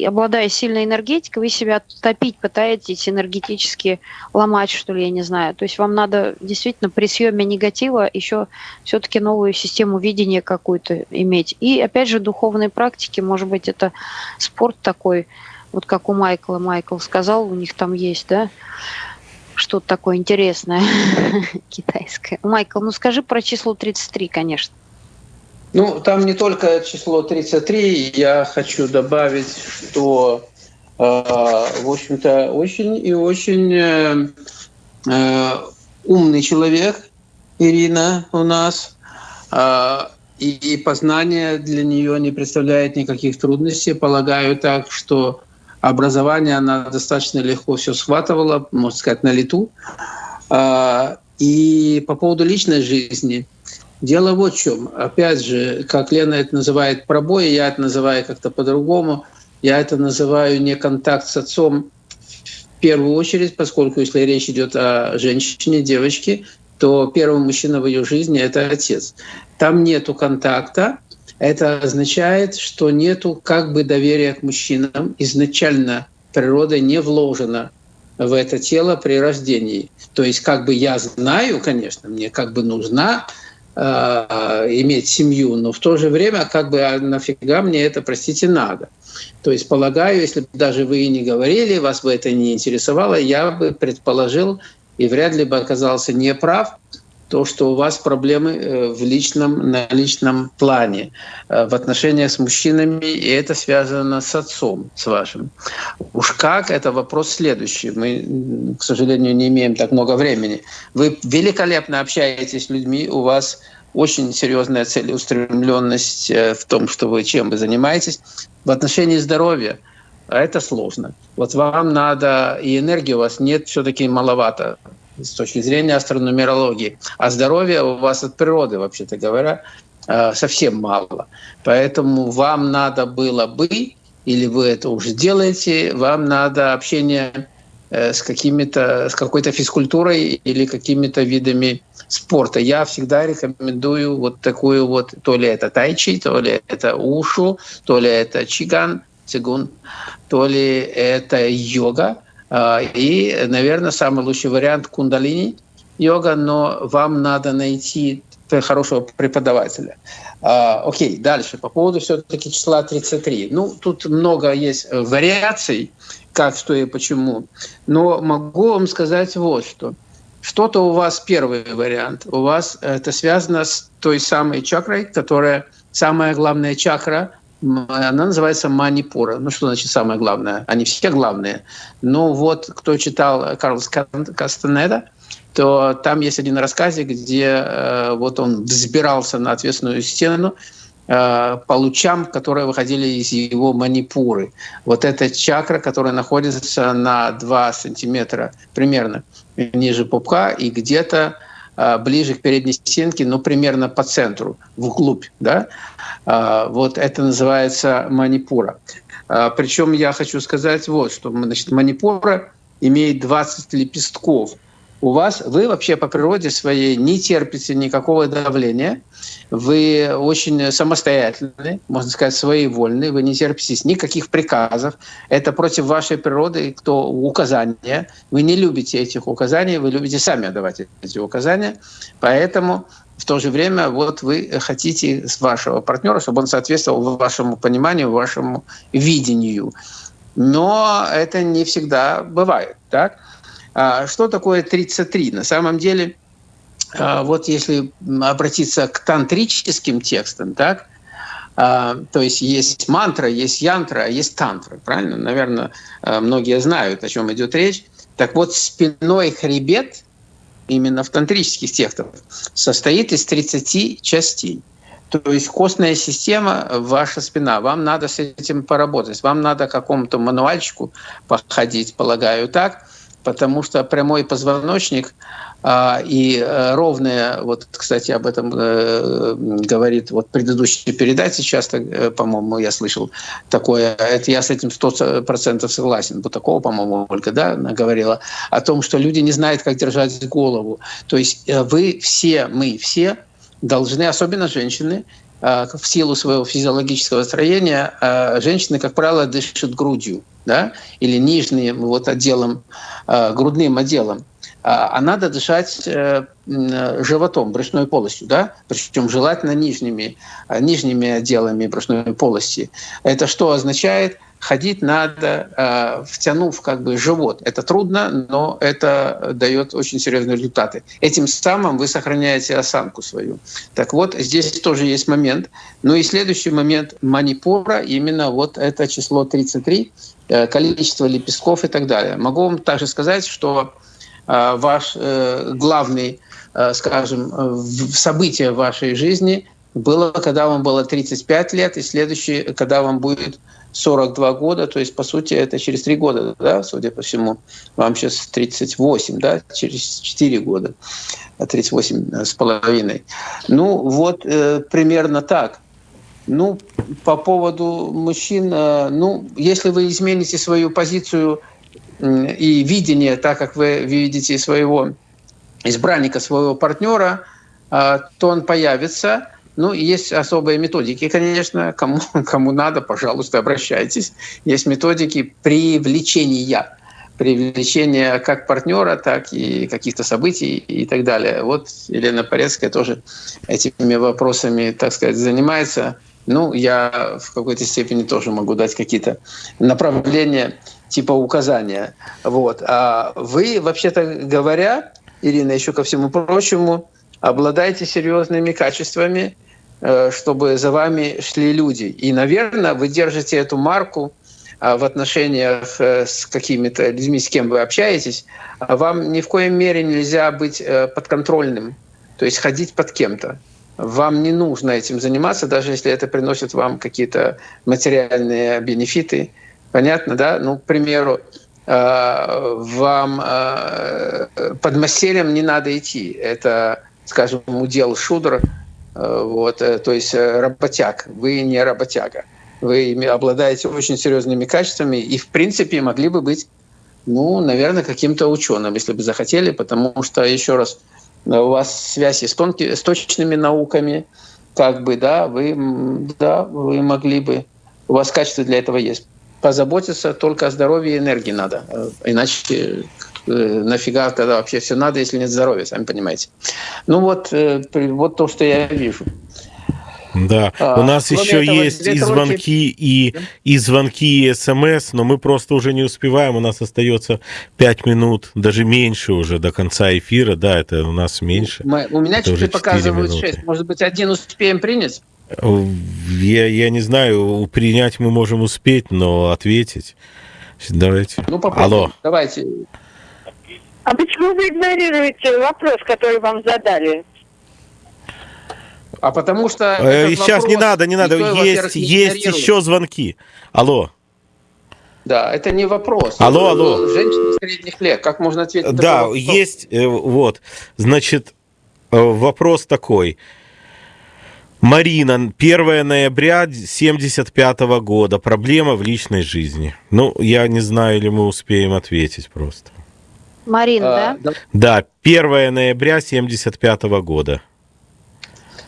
обладая сильной энергетикой, вы себя топить пытаетесь, энергетически ломать, что ли, я не знаю. То есть вам надо действительно при съеме негатива еще все-таки новую систему видения какую-то иметь. И опять же, духовные практики, может быть, это спорт такой, вот как у Майкла. Майкл сказал, у них там есть, да, что-то такое интересное [laughs] китайское. Майкл, ну скажи про число 33, конечно. Ну, там не только число 33, я хочу добавить, что, э, в общем-то, очень и очень э, э, умный человек Ирина у нас, и познание для нее не представляет никаких трудностей. Полагаю так, что образование она достаточно легко все схватывала, можно сказать, на лету. И по поводу личной жизни – Дело вот в чем. Опять же, как Лена это называет пробой, я это называю как-то по-другому. Я это называю не контакт с отцом в первую очередь, поскольку если речь идет о женщине, девочке, то первый мужчина в ее жизни — это отец. Там нету контакта, это означает, что нету как бы доверия к мужчинам. Изначально природа не вложена в это тело при рождении. То есть как бы я знаю, конечно, мне как бы нужна иметь семью, но в то же время как бы а нафига мне это, простите, надо. То есть полагаю, если бы даже вы и не говорили, вас бы это не интересовало, я бы предположил и вряд ли бы оказался неправ, то, что у вас проблемы э, в личном, на личном плане, э, в отношениях с мужчинами, и это связано с отцом, с вашим. Уж как, это вопрос следующий. Мы, к сожалению, не имеем так много времени. Вы великолепно общаетесь с людьми, у вас очень серьезная целеустремленность э, в том, что вы чем вы занимаетесь. В отношении здоровья это сложно. Вот вам надо, и энергии у вас нет, все-таки маловато с точки зрения астрономерологии. А здоровья у вас от природы, вообще-то говоря, э, совсем мало. Поэтому вам надо было бы, или вы это уже делаете, вам надо общение э, с какими-то с какой-то физкультурой или какими-то видами спорта. Я всегда рекомендую вот такую вот, то ли это тайчи, то ли это ушу, то ли это чиган, цигун, то ли это йога. А, и, наверное, самый лучший вариант кундалини йога, но вам надо найти хорошего преподавателя. А, окей, дальше. По поводу все-таки числа 33. Ну, тут много есть вариаций, как, что и почему. Но могу вам сказать вот что. Что-то у вас первый вариант. У вас это связано с той самой чакрой, которая самая главная чакра она называется Манипура. Ну, что значит самое главное? Они все главные. Но вот кто читал Карлос Кастанеда, то там есть один рассказик, где э, вот он взбирался на ответственную стену э, по лучам, которые выходили из его манипуры. Вот эта чакра, которая находится на 2 сантиметра примерно ниже пупка и где-то э, ближе к передней стенке, но примерно по центру, вглубь. Да? А, вот это называется манипура. А, Причем я хочу сказать вот, что значит, манипура имеет 20 лепестков. У вас, вы вообще по природе своей не терпите никакого давления, вы очень самостоятельны, можно сказать, своевольны, вы не терпите никаких приказов. Это против вашей природы, кто указания. Вы не любите этих указаний, вы любите сами давать эти указания. Поэтому в то же время вот вы хотите с вашего партнера, чтобы он соответствовал вашему пониманию, вашему видению. Но это не всегда бывает. Так? А что такое 33? На самом деле, а, вот если обратиться к тантрическим текстам, так, а, то есть есть мантра, есть янтра, есть тантра, правильно? Наверное, многие знают, о чем идет речь. Так вот, спиной хребет именно в тантрических текстах, состоит из 30 частей. То есть костная система, ваша спина, вам надо с этим поработать, вам надо какому-то мануальчику походить, полагаю так, потому что прямой позвоночник а, и э, ровная, вот, кстати, об этом э, говорит вот предыдущие передачи часто, э, по-моему, я слышал такое, это я с этим сто процентов согласен, вот такого, по-моему, Ольга, да, она говорила, о том, что люди не знают, как держать голову. То есть вы все, мы все должны, особенно женщины, в силу своего физиологического строения, женщины, как правило, дышат грудью, да, или нижним вот отделом, грудным отделом. А, надо дышать э, животом, брюшной полостью, да, причем желательно нижними, нижними отделами брюшной полости. Это что означает? Ходить надо, э, втянув как бы живот. Это трудно, но это дает очень серьезные результаты. Этим самым вы сохраняете осанку свою. Так вот, здесь тоже есть момент. Ну и следующий момент манипура, именно вот это число 33, э, количество лепестков и так далее. Могу вам также сказать, что Э, ваш главный, скажем, событие в вашей жизни было, когда вам было 35 лет, и следующее, когда вам будет 42 года, то есть, по сути, это через 3 года, да, судя по всему, вам сейчас 38, да, через 4 года, 38 с половиной. Ну, вот э, примерно так. Ну, по поводу мужчин, э, ну, если вы измените свою позицию и видение, так как вы видите своего избранника, своего партнера, а, то он появится. Ну, есть особые методики, конечно, кому, [laughs] кому надо, пожалуйста, обращайтесь. Есть методики привлечения привлечения как партнера, так и каких-то событий и так далее. Вот Елена Порецкая тоже этими вопросами, так сказать, занимается. Ну, я в какой-то степени тоже могу дать какие-то направления типа указания. Вот. А вы, вообще-то говоря, Ирина, еще ко всему прочему, обладаете серьезными качествами, чтобы за вами шли люди. И, наверное, вы держите эту марку а, в отношениях э, с какими-то людьми, с кем вы общаетесь, а вам ни в коем мере нельзя быть э, подконтрольным, то есть ходить под кем-то. Вам не нужно этим заниматься, даже если это приносит вам какие-то материальные бенефиты. Понятно, да? Ну, к примеру, э, вам под маселем не надо идти. Это, скажем, удел шудр, вот, то есть работяг. Вы не работяга вы обладаете очень серьезными качествами и, в принципе, могли бы быть, ну, наверное, каким-то ученым, если бы захотели, потому что, еще раз, у вас связи с, тонкими, с точными науками, как бы, да, вы, да, вы могли бы, у вас качество для этого есть. Позаботиться только о здоровье и энергии надо, э, иначе э, нафига тогда вообще все надо, если нет здоровья, сами понимаете. Ну вот, э, вот то, что я вижу. Да, а, у нас еще этого, есть и звонки, и, и звонки, и смс, но мы просто уже не успеваем, у нас остается 5 минут, даже меньше уже до конца эфира, да, это у нас меньше. Мы, у меня теперь показывают минуты. 6, может быть, один успеем принять? Я, я не знаю, принять мы можем успеть, но ответить. Давайте. Ну, попробуем. Алло. Давайте. А почему вы игнорируете вопрос, который вам задали? А потому что... Э, сейчас не надо, не надо. Никто, есть есть еще звонки. Алло. Да, это не вопрос. Алло, алло. Женщина средних лет. Как можно ответить? Да, есть. Э, вот. Значит, э, вопрос такой. Марина, 1 ноября 75 года. Проблема в личной жизни. Ну, я не знаю, или мы успеем ответить просто. Марина, а, да? Да, 1 ноября 75 года.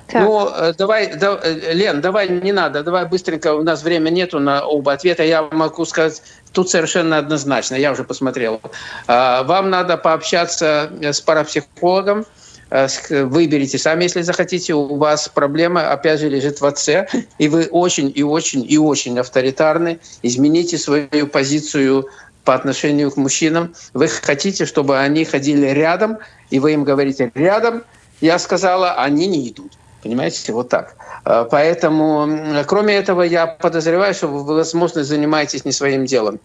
Так. Ну, э, давай, да, э, Лен, давай не надо, давай быстренько, у нас время нету на оба ответа, я могу сказать, тут совершенно однозначно, я уже посмотрел. А, вам надо пообщаться с парапсихологом, э, выберите сами, если захотите. У вас проблема, опять же, лежит в отце, и вы очень и очень и очень авторитарны. Измените свою позицию по отношению к мужчинам. Вы хотите, чтобы они ходили рядом, и вы им говорите «рядом», я сказала, они не идут. Понимаете, вот так. А, поэтому, кроме этого, я подозреваю, что вы, возможно, занимаетесь не своим делом.